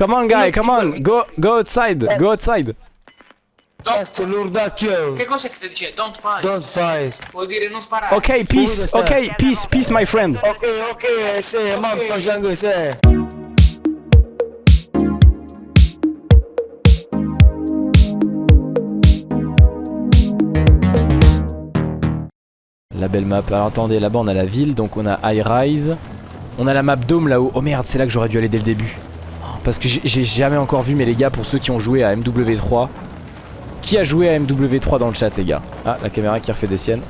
Come on guy, come on, go, go outside, go outside. Questo l'urdacchio. Che cosa che si dice? Don't fight. Don't fight. Vuol dire non sparare. Ok, peace, ok, peace, peace my friend. Ok, ok, sì, ma facciamo così. La belle map. Alors attendez, là-bas on a la ville, donc on a High Rise. On a la map Dome là-haut. Oh merde, c'est là que j'aurais dû aller dès le début. Parce que j'ai- jamais encore vu, mais les gars, pour ceux qui ont joué à MW3. Qui a joué à MW3 dans le chat, les gars? Ah, la caméra qui refait des siennes.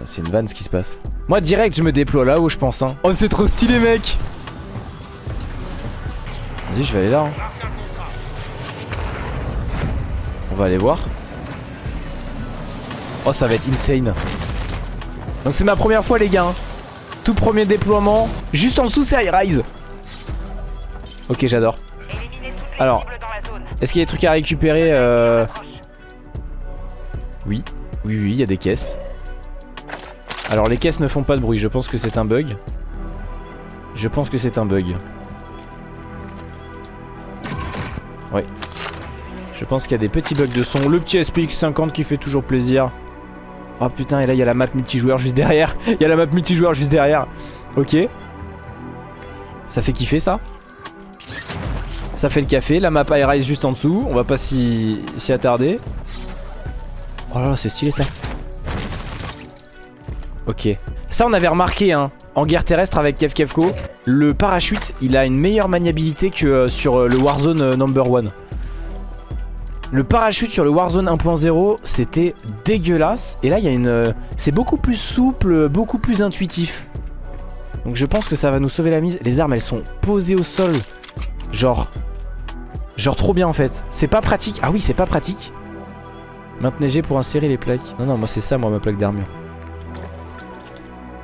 Ah, C'est une vanne ce qui se passe. Moi, direct, je me déploie là-haut, je pense. Hein. Oh, c'est trop stylé, mec Vas-y, je vais aller là. hein. On va aller voir. Oh ça va être insane Donc c'est ma première fois les gars hein. Tout premier déploiement Juste en dessous c'est High Rise. Ok j'adore. Alors Est-ce qu'il y a des trucs à récupérer euh... Oui Oui oui il y a des caisses. Alors les caisses ne font pas de bruit Je pense que c'est un bug. Je pense que c'est un bug. Ouais. Je pense qu'il y a des petits bugs de son. Le petit SPX 50 qui fait toujours plaisir. Oh putain, et là il y a la map multijoueur juste derrière. Il y a la map multijoueur juste derrière. Ok. Ça fait kiffer ça. Ça fait le café. La map Air juste en dessous. On va pas s'y attarder. Oh là là, c'est stylé ça. Ok. Ça on avait remarqué hein. En guerre terrestre avec Kev Kevko. Le parachute il a une meilleure maniabilité que euh, sur euh, le Warzone euh, number one. Le parachute sur le Warzone 1.0 c'était dégueulasse et là il y a une... euh, C'est beaucoup plus souple, beaucoup plus intuitif. Donc je pense que ça va nous sauver la mise. Les armes elles sont posées au sol. Genre... Genre trop bien en fait. C'est pas pratique. Ah oui c'est pas pratique. Maintenez G pour insérer les plaques. Non non moi c'est ça moi ma plaque d'armure.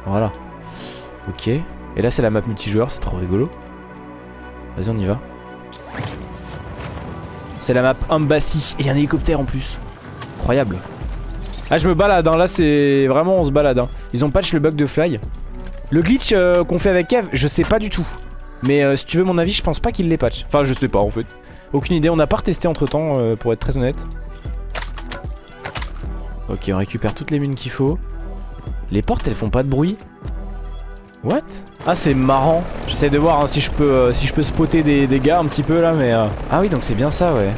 Voilà. Ok. Et là c'est la map multijoueur, c'est trop rigolo. Vas-y on y va. C'est la map Embassy. Et un hélicoptère en plus. Incroyable. Ah je me balade hein. là c'est vraiment on se balade hein. Ils ont patch le bug de fly. Le glitch euh, qu'on fait avec Kev, je sais pas du tout. Mais euh, si tu veux mon avis, je pense pas qu'il les patch. Enfin je sais pas en fait. Aucune idée, on n'a pas retesté entre temps pour être très honnête. Ok on récupère toutes les mines qu'il faut. Les portes elles font pas de bruit. What? Ah c'est marrant. J'essaie de voir hein, si je peux euh, si je peux spotter des, des gars un petit peu là mais euh, Ah oui donc c'est bien ça ouais.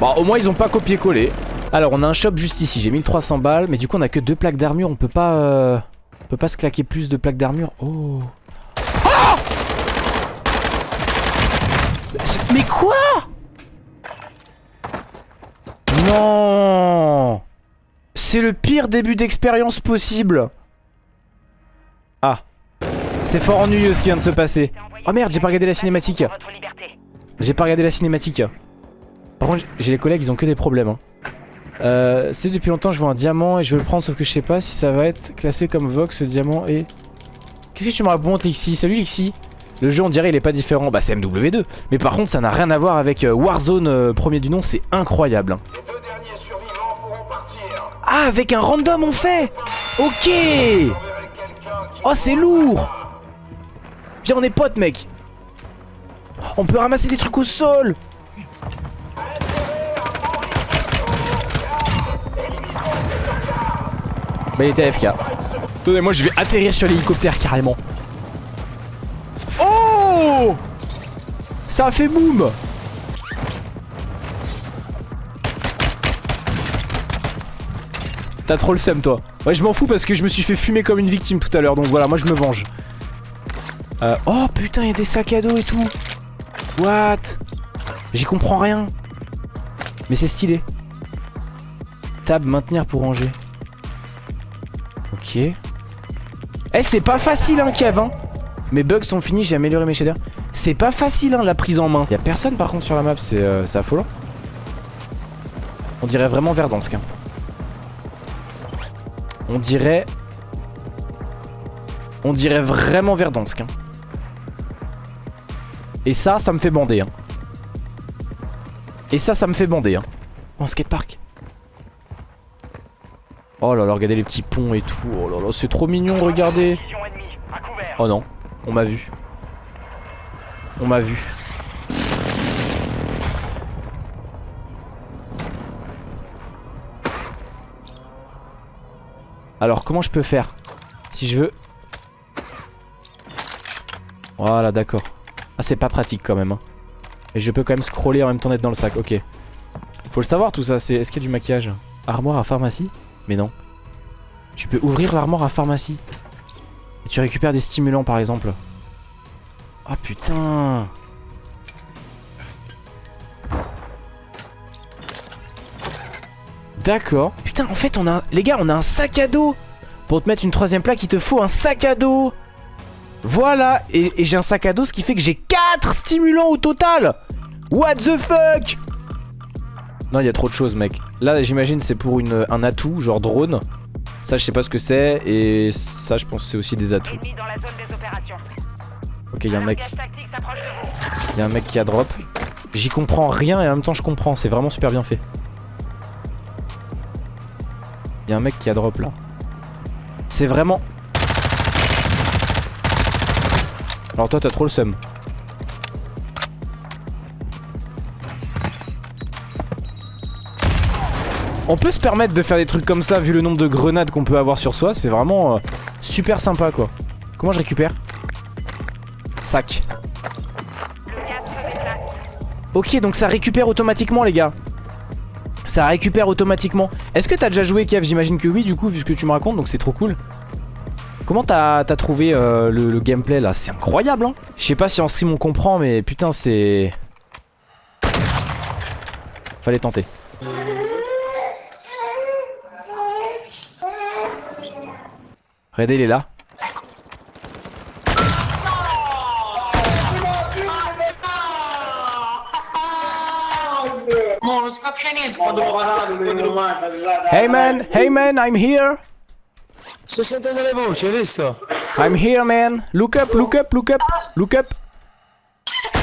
Bon au moins ils ont pas copié-collé. Alors on a un shop juste ici, j'ai 1300 balles mais du coup on a que deux plaques d'armure, on peut pas euh, on peut pas se claquer plus de plaques d'armure. Oh. Ah mais quoi? Non C'est le pire début d'expérience possible. Ah. C'est fort ennuyeux ce qui vient de se passer. Oh merde, j'ai pas regardé la cinématique. J'ai pas regardé la cinématique. Par contre, j'ai les collègues, ils ont que des problèmes. Hein. Euh, c'est depuis longtemps, je vois un diamant et je veux le prendre, sauf que je sais pas si ça va être classé comme Vox, ce diamant et... Qu'est-ce que tu me racontes, Lixi? Salut, Lixi Le jeu, on dirait, il est pas différent. Bah, c'est MW2. Mais par contre, ça n'a rien à voir avec euh, Warzone, euh, premier du nom, c'est incroyable. hein. Les deux derniers survivants pourront partir. Ah, avec un random, on fait Ok Oh c'est lourd. Viens on est potes mec. On peut ramasser des trucs au sol. Bah il était AFK Attendez moi je vais atterrir sur l'hélicoptère carrément. Oh! Ça a fait boum T'as trop le seum toi. Ouais je m'en fous parce que je me suis fait fumer comme une victime tout à l'heure Donc voilà moi je me venge. Euh, Oh putain y'a des sacs à dos et tout. What? J'y comprends rien. Mais c'est stylé. Tab maintenir pour ranger. Ok. Eh c'est pas facile hein Kev hein. Mes bugs sont finis j'ai amélioré mes shaders. C'est pas facile hein la prise en main. Y'a personne par contre sur la map c'est euh, affolant. On dirait vraiment Verdansk hein. On dirait... On dirait vraiment Verdansk. hein. Et ça, ça me fait bander. hein. Et ça, ça me fait bander. Hein. Oh, skatepark. Oh là là, regardez les petits ponts et tout. Oh là là, c'est trop mignon, regardez. Oh non. On m'a vu. On m'a vu. Alors comment je peux faire Si je veux... Voilà d'accord. Ah c'est pas pratique quand même. Hein. Et je peux quand même scroller en même temps d'être dans le sac. Ok. Faut le savoir tout ça. C'est Est-ce qu'il y a du maquillage? Armoire à pharmacie? Mais non. Tu peux ouvrir l'armoire à pharmacie. Et tu récupères des stimulants par exemple. Ah putain D'accord. Putain, en fait, on a... Les gars, on a un sac à dos Pour te mettre une troisième plaque, il te faut un sac à dos Voilà Et, et j'ai un sac à dos, ce qui fait que j'ai 4 stimulants au total What the fuck? Non, il y a trop de choses, mec. Là, j'imagine, c'est pour une, un atout, genre drone. Ça, je sais pas ce que c'est. Et ça, je pense que c'est aussi des atouts. Ok, il y a un mec... Il y a un mec qui a drop. J'y comprends rien et en même temps je comprends. C'est vraiment super bien fait. Il y a un mec qui a drop là. C'est vraiment... Alors toi t'as trop le seum. On peut se permettre de faire des trucs comme ça vu le nombre de grenades qu'on peut avoir sur soi. C'est vraiment euh, super sympa quoi. Comment je récupère? Sac. Ok, donc ça récupère automatiquement, les gars. Ça récupère automatiquement. Est-ce que t'as déjà joué, Kev? J'imagine que oui, du coup, vu ce que tu me racontes, donc c'est trop cool. Comment t'as trouvé euh, le, gameplay là? C'est incroyable, hein Je sais pas si en stream on comprend, mais putain, c'est... Fallait tenter. Red, il est là. Mo, non si capisce niente quando Hey man, hey man, I'm here. Sto sentendo le voci, hai visto? I'm here, man. Look up, look up, look up, look up.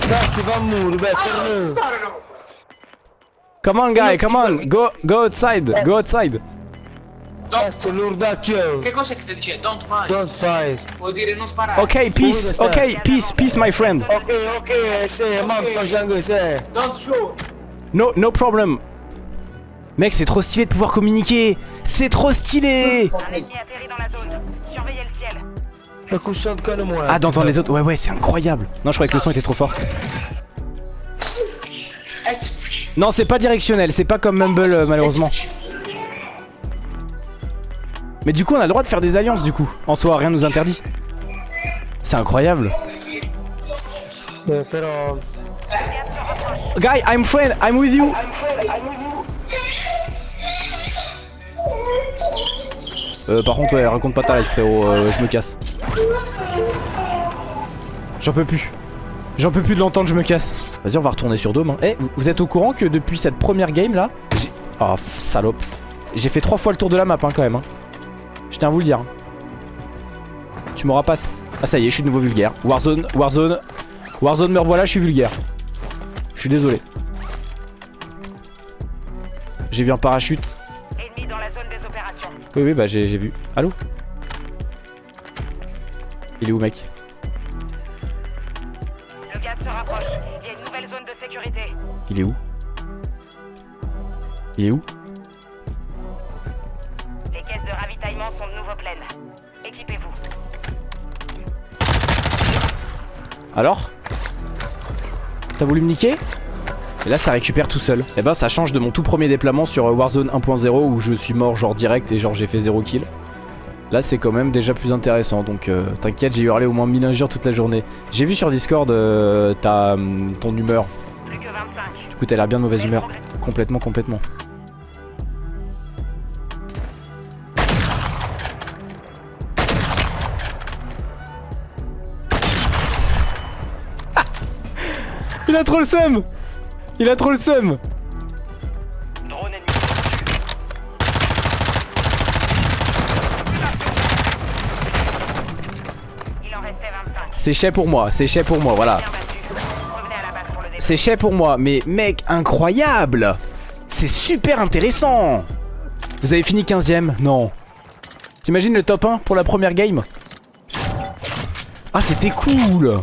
Dai, ti fa muro, beh, torna. sparano. Come on, guy, come on. Go, go outside, go outside. Cazzo, l'urdacchio. Che cos'è che stai dicendo? Don't fight. Don't fight. Vuol dire non sparare. Okay, peace. Okay, peace, peace, my friend. Ok, ok, c'est mam facendo c'est. Don't shoot. No, no problem. Mec, c'est trop stylé de pouvoir communiquer. C'est trop stylé. Un ennemi atterrit dans la zone. Surveillez le ciel. Le coussin de canne moi. Ah, d'entendre les autres. Ouais, ouais, c'est incroyable. Non, je croyais que le son était trop fort. Non, c'est pas directionnel. C'est pas comme Mumble, euh, malheureusement. Mais du coup, on a le droit de faire des alliances, du coup. En soi, rien nous interdit. C'est incroyable. Però. Guy, I'm friend. I'm with you. Euh, par contre, ouais, raconte pas ta life, frérot. euh, je me casse. J'en peux plus. J'en peux plus de l'entendre, je me casse. Vas-y, on va retourner sur Dome. hein. Eh, vous- êtes au courant que depuis cette première game là, j'ai. Oh, salope. J'ai fait trois fois le tour de la map hein, quand même. hein. Je tiens à vous le dire. hein. Tu m'auras pas. Ah, ça y est, je suis de nouveau vulgaire. Warzone, Warzone. Warzone, me revoilà, je suis vulgaire. Je suis désolé. J'ai vu un parachute. Ennemi dans la zone des opérations. Oui, oui, bah j'ai j'ai vu. Allô? Il est où, mec? Le gaz se rapproche. Il y a une nouvelle zone de sécurité. Il est où? Il est où? Les caisses de ravitaillement sont de nouveau pleines. Équipez-vous. Alors? T'as voulu me niquer Et là ça récupère tout seul. Et ben ça change de mon tout premier déploiement sur euh, Warzone 1.0 où je suis mort genre direct et genre j'ai fait 0 kill. Là c'est quand même déjà plus intéressant donc euh, t'inquiète j'ai hurlé au moins 1000 injures toute la journée. J'ai vu sur Discord euh, ta, hum, ton humeur. Plus que 25. Du coup t'as l'air bien de mauvaise humeur. Complètement complètement. Il a trop le seum Il a trop le seum Drone ennemi. Il en restait 25. C'est chais pour moi, c'est chais pour moi, voilà. C'est chais pour moi, mais mec, incroyable C'est super intéressant Vous avez fini 15ème Non. T'imagines le top 1 pour la première game? Ah, c'était cool